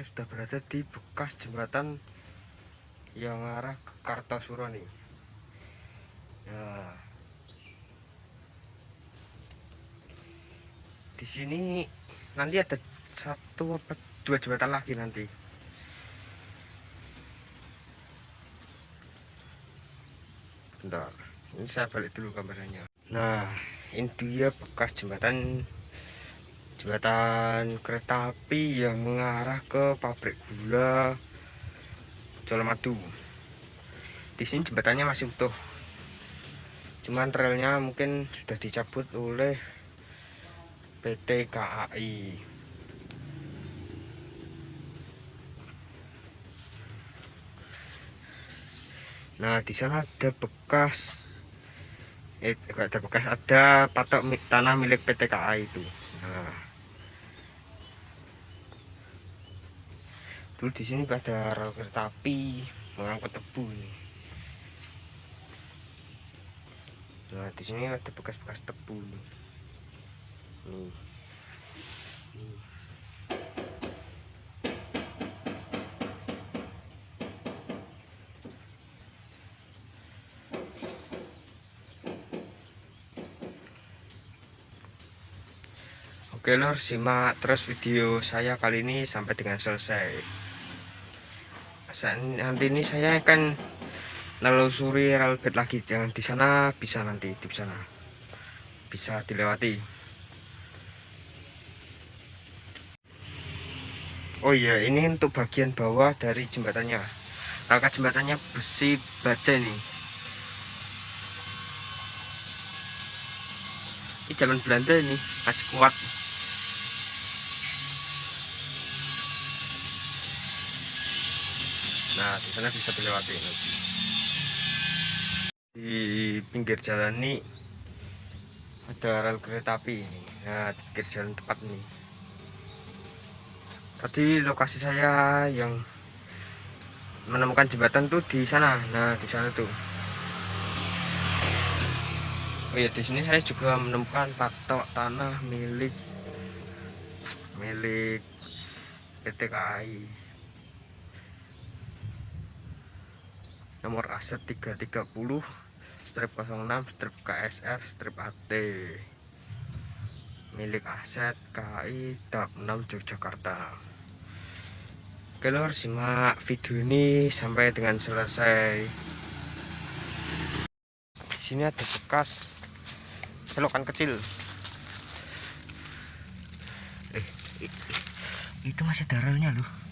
saya sudah berada di bekas jembatan yang arah ke Kartosuro nih nah, di sini nanti ada satu apa dua jembatan lagi nanti bentar ini saya balik dulu kameranya nah ini dia bekas jembatan jembatan kereta api yang mengarah ke pabrik gula Colomadu. Di sini jembatannya masih utuh. Cuman relnya mungkin sudah dicabut oleh PT KAI. Nah, di sana ada bekas eh ada bekas ada patok tanah milik PT KAI itu. Nah, dulu di sini ada rel kereta api mengangkut tebu nih nah di sini ada bekas-bekas tebu nih. Nih. Nih. Oke lor, simak terus video saya kali ini sampai dengan selesai. Nanti ini saya akan nelusuri relbet lagi. Jangan di sana bisa nanti di sana. Bisa dilewati. Oh iya ini untuk bagian bawah dari jembatannya. Rangka jembatannya besi baja ini. Ini zaman Belanda ini masih kuat. Nah di sana bisa dilewati di pinggir jalan ini ada rel kereta api ini. Nah pinggir jalan tepat ini. Tadi lokasi saya yang menemukan jembatan tuh di sana. Nah di sana tuh. Oh ya di sini saya juga menemukan patok tanah milik milik PT KAI nomor aset 330 strip 06 strip KSR strip AT milik aset KI DAP 6 Yogyakarta. Oke lor simak video ini sampai dengan selesai. Di sini ada bekas selokan kecil. Eh, itu masih darahnya loh